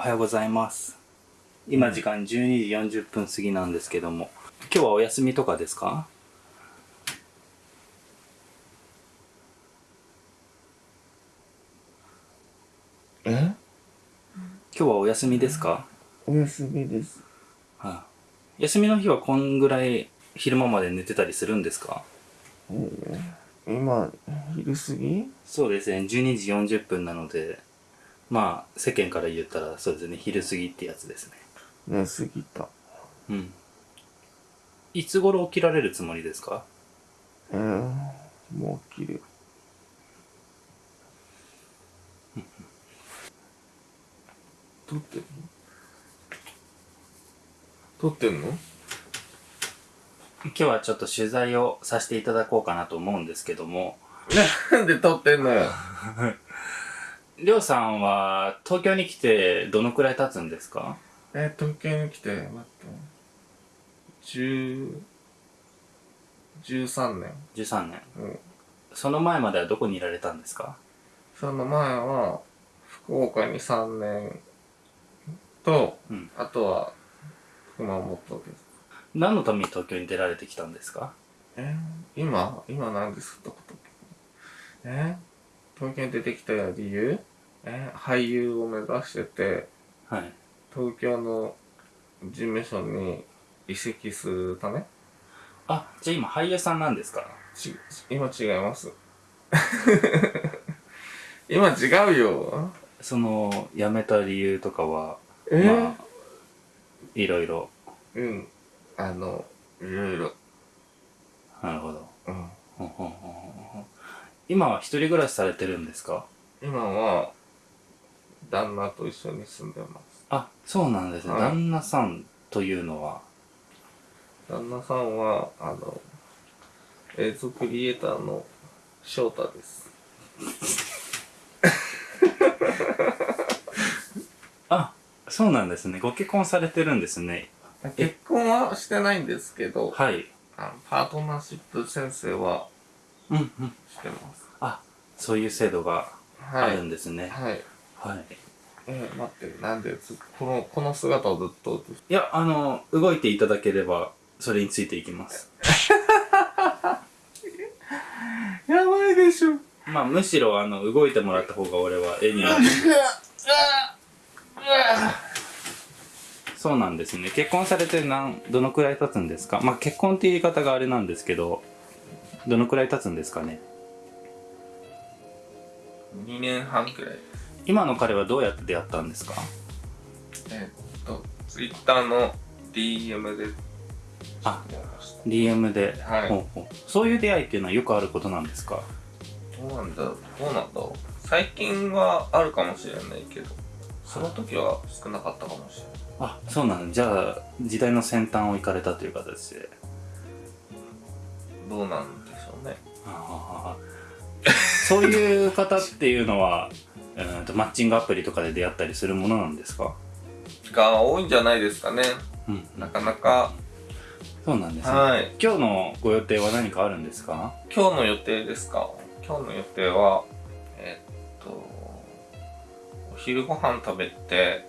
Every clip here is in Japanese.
はようございます。今時間12時40分過ぎなんですけども。今日はお休みとかですか？え？今日はお休みですか、お休みです。はい、休みの日はこんぐらい昼間まで寝てたりするんですか？えー今、昼過ぎ？そうですね。12時40分なのでまあ世間から言ったらそうですね。昼過ぎってやつですね。寝すぎた。うん。いつ頃起きられるつもりですか？えー、もう起きる。撮ってんの？撮ってんの？今日はちょっと取材をさせていただこうかなと思うんですけども。なんで撮ってんのよ。りょうさんは東京に来てどのくらい経つんですか？えー、東京に来て、待って。十、十三年。13年うん。その前まではどこにいられたんですか？その前は、福岡に3年と、うんあとは、熊本です。何のために東京に出られてきたんですか？えー今？今何ですかえー？東京に出てきた理由？えー俳優を目指してて、はい。東京の事務所に移籍するため？あじゃあ今俳優さんなんですか？ち今違います。今違うよ。その辞めた理由とかはえ？ーまあいろいろ。うん。あの、いろいろ。なるほど。うん。ほんほんほん今は一人暮らしされてるんですか？今は、旦那と一緒に住んでます。あそうなんですね、はい。旦那さんというのは？旦那さんは、あの、映像クリエイターの翔太です。あそうなんですね。ご結婚されてるんですね。結婚はしてないんですけど、はい。あのパートナーシップ先生はしてます。あそういう制度があはい。るんですね。はい。はい、えー、待って、なんでこの、この姿をずっと、い、やあの動いていただければそれについていきます。やばいでしょ。まあむしろあの動いてもらった方が俺は絵になる。そうなんですね。結婚されてなんどのくらい経つんですか？まあ結婚っていう言い方があれなんですけどどのくらい経つんですかね？2年半くらい。今の彼はどうやって出会ったんですか？えーっと、ツイッターの DM で、あ DM で、はい。ほうほう。そういう出会いっていうのはよくあることなんですか？どうなんだどうなんだ最近はあるかもしれないけど、その時は少なかったかもしれない。あそうなんだじゃあ時代の先端を行かれたという形でどうなんでしょうね。そういう方っていうのはうんとマッチングアプリとかで出会ったりするものなんですか？が多いんじゃないですかね。うんなかなか。そうなんですね、はい。今日のご予定は何かあるんですか？今日の予定ですか？今日の予定は、えーっと、お昼ご飯食べて、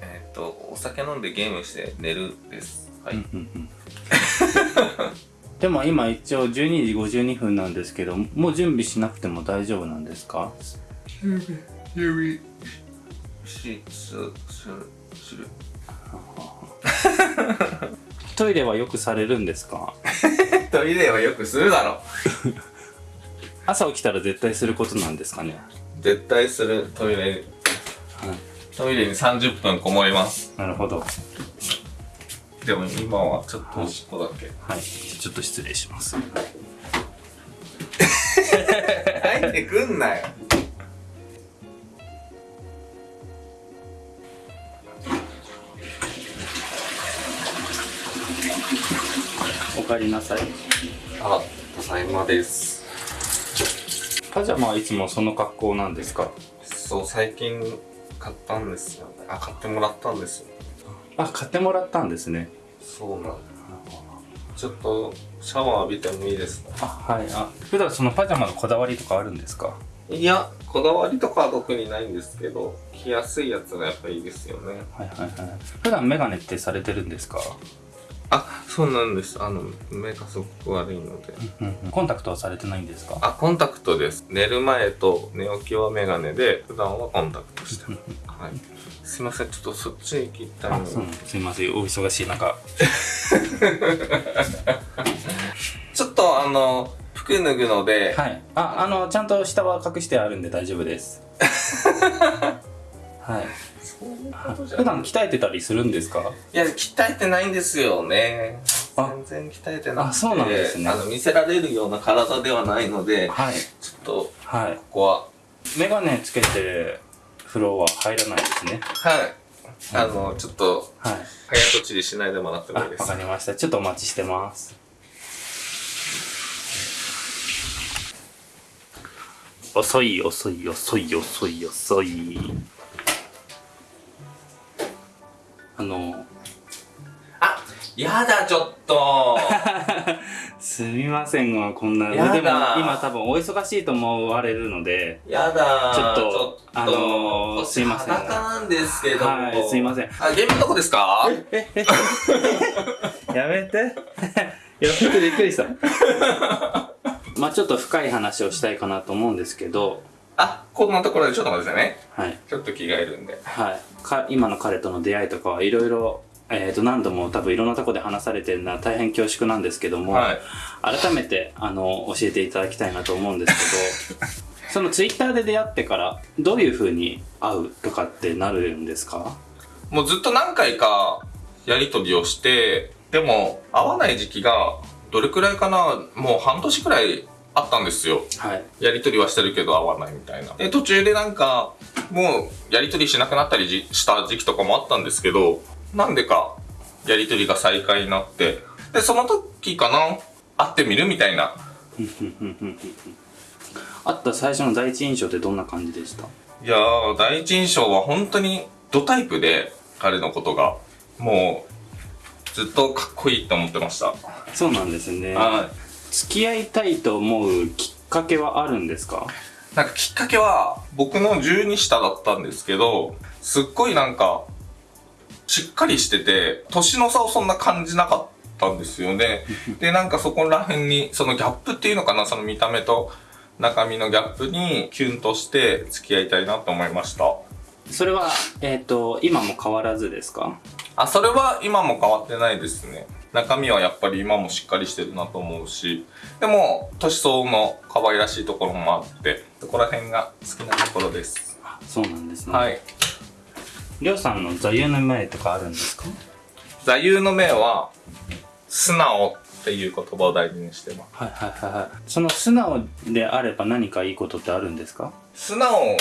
えーっと、お酒飲んでゲームして寝るです。はい。うんうんうん でも今一応12時52分なんですけどもう準備しなくても大丈夫なんですか？指、し、す、する、する。トイレはよくされるんですか？トイレはよくするだろ。朝起きたら絶対することなんですかね？絶対する。トイレ、はい。トイレに30分こもります。なるほどでも今はちょっとおしっこだけ。はいちょっと失礼します 入ってくんなよ。おかえりなさいあ、ただいまです。パジャマはいつもその格好なんですか？そう、最近買ったんですよ。あ、買ってもらったんですよ。あ買ってもらったんですね。そうなんちょっとシャワー浴びてもいいですか？あはい。あ普段そのパジャマのこだわりとかあるんですか？いやこだわりとかは特にないんですけど着やすいやつがやっぱいいですよね。はいはいはい。普段メガネってされてるんですか？あそうなんです。あの目がすごく悪いので。うんうんコンタクトはされてないんですか？あコンタクトです。寝る前と寝起きはメガネで普段はコンタクトしてる はい。すいませんちょっとそっち行きたい。す。いませんお忙しい中。ちょっとあの服脱ぐので、はい。ああのちゃんと下は隠してあるんで大丈夫です。はい。普段鍛えてたりするんですか？いや鍛えてないんですよね。あ。全然鍛えてなくて。あそうなんですね。あの見せられるような体ではないので。はい。ちょっとはい。ここは。メガネつけて風呂は入らないですね。はい。あのちょっとはい。早とちりしないでもらってもあいいです。わかりました。ちょっとお待ちしてます。遅い遅い遅い遅い遅い。あの。あやだちょっと すみませんがこんなでも今多分お忙しいと思われるのでやだ。ちょっとあのーすいません。裸なんですけどはいすいません。あゲームどこですか？やめて。やめてびっくりした。まあちょっと深い話をしたいかなと思うんですけど。あこんなところでちょっと待ってくださいね。はい。ちょっと着替えるんで。はい、か今の彼との出会いとかはいろいろ、えー、と何度も多分いろんなとこで話されてるのは大変恐縮なんですけども、はい改めてあの教えていただきたいなと思うんですけど そのツイッターで出会ってからどういうふうに会うとかってなるんですか？もうずっと何回かやりとりをして、でも会わない時期がどれくらいかな？もう半年くらいあったんですよ。はいやりとりはしてるけど会わないみたいな。で、途中でなんか、もうやりとりしなくなったりじした時期とかもあったんですけど、なんでかやりとりが再開になって、で、その時かな会ってみるみたいな。会った最初の第一印象ってどんな感じでした？いやー、第一印象は本当にドタイプで、彼のことが。もう、ずっとかっこいいと思ってました。そうなんですねはい。付き合いたいと思うきっかけはあるんですか？なんかきっかけは、僕の12下だったんですけど、すっごいなんか、しっかりしてて、年の差をそんな感じなかったんですよね。で、なんかそこら辺に、そのギャップっていうのかな、その見た目と中身のギャップにキュンとして付き合いたいなと思いました。それは、えっ、と、今も変わらずですか？あ、それは今も変わってないですね。中身はやっぱり今もしっかりしてるなと思うし、でも、年相応の可愛らしいところもあって、そこら辺が好きなところです。そうなんですね。はい。りょうさんの座右の銘とかあるんですか？座右の銘は、素直っていう言葉を大事にしてます。はいはいはいはい。その素直であれば何かいいことってあるんですか？素直、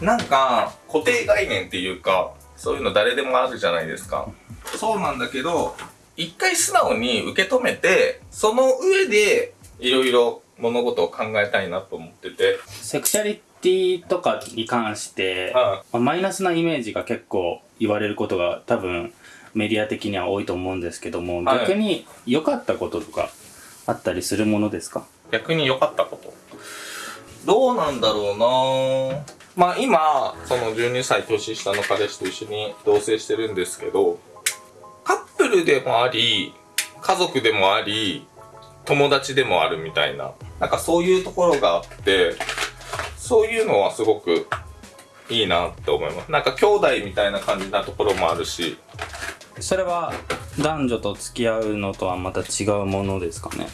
なんか、固定概念っていうか、そういうの誰でもあるじゃないですか。そうなんだけど、一回素直に受け止めて、その上で、いろいろ物事を考えたいなと思ってて、セクシャリティとかに関して、はまあマイナスなイメージが結構言われることが多分メディア的には多いと思うんですけども、はい。逆に良かったこととかあったりするものですか？逆に良かったこと。どうなんだろうな。まあ今、その12歳年下の彼氏と一緒に同棲してるんですけど、カップルでもあり、家族でもあり、友達でもあるみたいな、なんかそういうところがあって、そういうのはすごくいいなって思います。なんか兄弟みたいな感じなところもあるし、それは男女と付き合うのとはまた違うものですかね？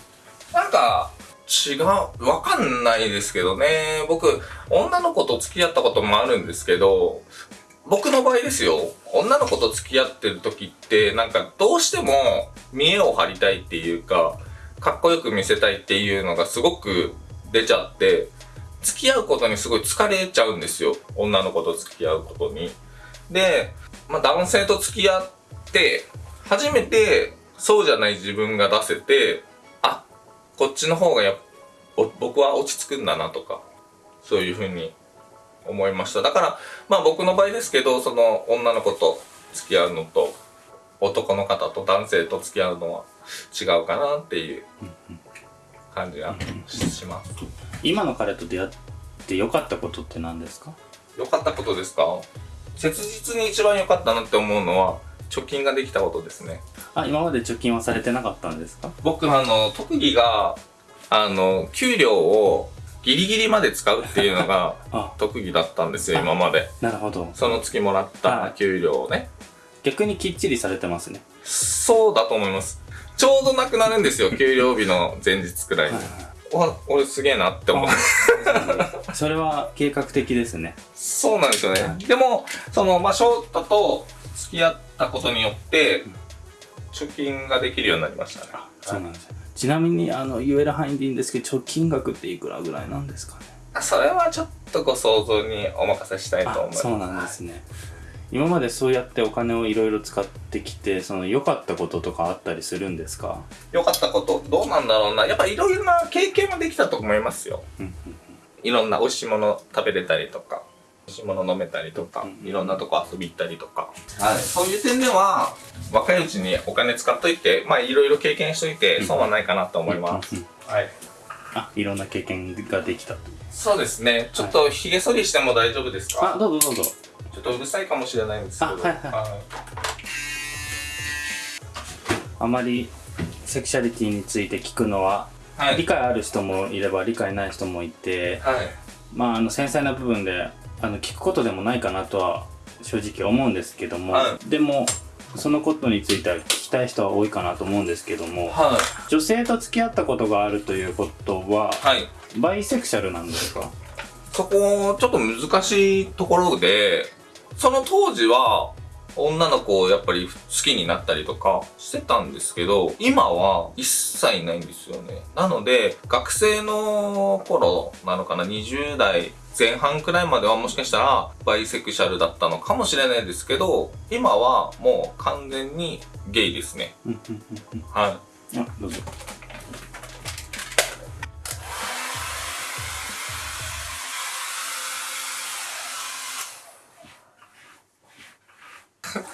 なんか、違う、わかんないですけどね。僕、女の子と付き合ったこともあるんですけど、僕の場合ですよ。女の子と付き合ってる時って、なんかどうしても見栄を張りたいっていうか、かっこよく見せたいっていうのがすごく出ちゃって、付き合うことにすごい疲れちゃうんですよ。女の子と付き合うことに。で、まあ男性と付き合って、初めてそうじゃない自分が出せて、あ、こっちの方がや僕は落ち着くんだなとかそういうふうに思いましただからまあ僕の場合ですけどその女の子と付き合うのと男の方と男性と付き合うのは違うかなっていう感じがします今の彼と出会って良かったことって何ですか？良かったことですか？切実に一番良かったなって思うのは貯金ができたことですね。あ今まで貯金はされてなかったんですか？僕あの特技があの給料をギリギリまで使うっていうのが あ。特技だったんですよ今まで。なるほど。その月もらった給料をね。逆にきっちりされてますね。そうだと思います。ちょうどなくなるんですよ給料日の前日くらいにわ俺すげえなって思う。あ それは計画的ですね。そうなんですよね。でもそのまあ翔太と付き合ったことによって貯金ができるようになりましたね。そうなんですよ。ちなみにあの言える範囲でいいんですけど貯金額っていくらぐらいなんですかね？それはちょっとご想像にお任せしたいと思います。あそうなんですね今までそうやってお金をいろいろ使ってきてその良かったこととかあったりするんですか？良かったこと？どうなんだろうな。やっぱいろいろな経験もできたと思いますよ。うんいろんな美味しいもの食べれたりとか美味しいもの飲めたりとかうんいろんなとこ遊び行ったりとか、はい、そういう点では若いうちにお金使っといてまあいろいろ経験しといて損はないかなと思います、はい。あいろんな経験ができたと。そうですね。ちょっとひげ剃りしても大丈夫ですか、あどうぞどうぞちょっとうるさいかもしれないんですけど。あはいはい。あまりセクシャリティについて聞くのは、はい。理解ある人もいれば理解ない人もいてはい。まああの繊細な部分であの聞くことでもないかなとは正直思うんですけども、はでもそのことについては聞きたい人は多いかなと思うんですけどもはい。女性と付き合ったことがあるということははい。バイセクシャルなんですか？そこちょっと難しいところでその当時は女の子をやっぱり好きになったりとかしてたんですけど今は一切ないんですよね。なので学生の頃なのかな20代前半くらいまではもしかしたらバイセクシャルだったのかもしれないですけど今はもう完全にゲイですね。はあどうぞ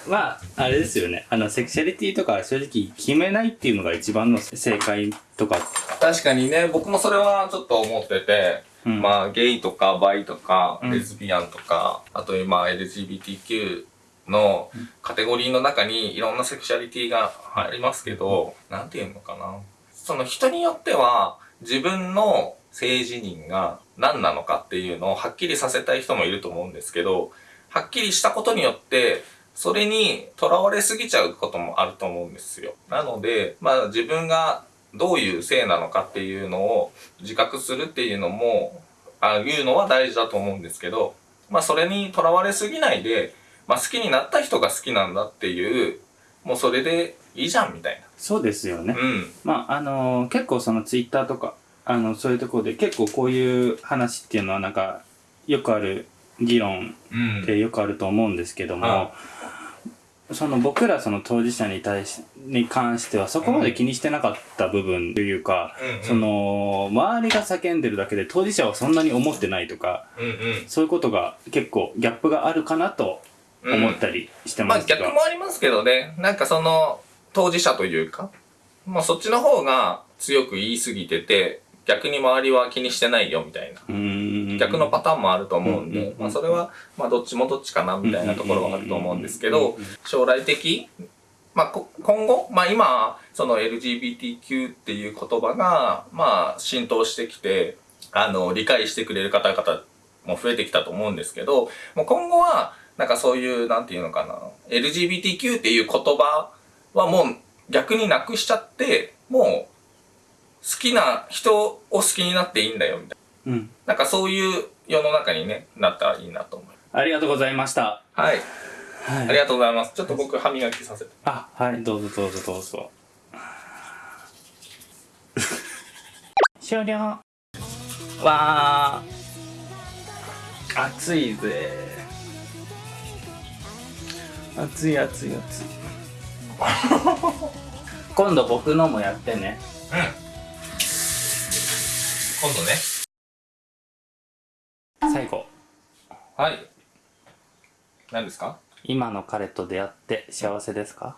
まああれですよね。あのセクシャリティとか正直決めないっていうのが一番の正解とか。い確かにね。僕もそれはちょっと思ってて。うん。まあ、ゲイとかバイとか、うん。レズビアンとか、あと今 LGBTQ のカテゴリーの中にいろんなセクシャリティがありますけど、なんていうのかな。その人によっては自分の性自認が何なのかっていうのをはっきりさせたい人もいると思うんですけど、はっきりしたことによって、それにとらわれすぎちゃうこともあると思うんですよ。なので、まあ自分がどういう性なのかっていうのを自覚するっていうのも、あいうのは大事だと思うんですけど、まあそれにとらわれすぎないで、まあ好きになった人が好きなんだっていう、もうそれでいいじゃんみたいそうですよねな。うん。まああの結構そのツイッターとかあのそういうところで結構こういう話っていうのはなんかよくある議論うん。ってよくあると思うんですけども、はその僕らその当事者に対しに関してはそこまで気にしてなかった部分というか、うんうん。その周りが叫んでるだけで当事者はそんなに思ってないとかうんうん。そういうことが結構ギャップがあるかなと思ったりしてまあますが、逆もありますけどね、なんかその当事者というか、まあそっちの方が強く言い過ぎてて、逆に周りは気にしてないよみたいな。逆のパターンもあると思うんうんでうん、まあそれは、まあどっちもどっちかなみたいなところはあると思うんですけど、将来的、まあこ今後、まあ今、その LGBTQ っていう言葉が、まあ浸透してきて、あの、理解してくれる方々も増えてきたと思うんですけど、もう今後は、なんかそういう、なんていうのかな、LGBTQ っていう言葉はもう逆になくしちゃって、もう好きな人を好きになっていいんだよみたいな。うんなんかそういう世の中にね、なったらいいなと思います。ありがとうございました、はい。はい、ありがとうございます。ちょっと僕歯磨きさせて。あはいどうぞどうぞどうぞ終了わあ暑いぜ暑い暑い暑い 今度僕のもやってねうん。今度ね。最後はい。何ですか？今の彼と出会って幸せですか？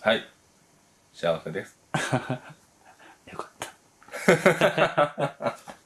はい。幸せです。よかった